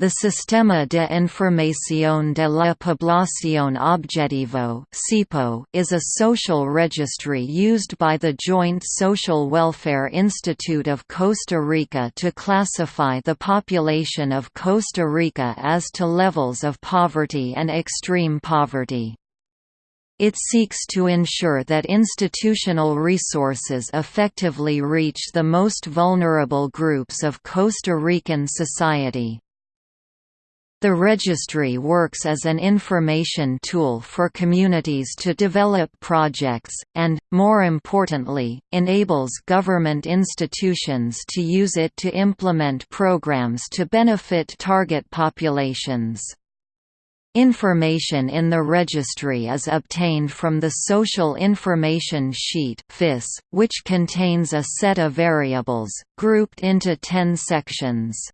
The Sistema de Información de la Población Objetivo is a social registry used by the Joint Social Welfare Institute of Costa Rica to classify the population of Costa Rica as to levels of poverty and extreme poverty. It seeks to ensure that institutional resources effectively reach the most vulnerable groups of Costa Rican society. The registry works as an information tool for communities to develop projects, and, more importantly, enables government institutions to use it to implement programs to benefit target populations. Information in the registry is obtained from the Social Information Sheet which contains a set of variables, grouped into ten sections.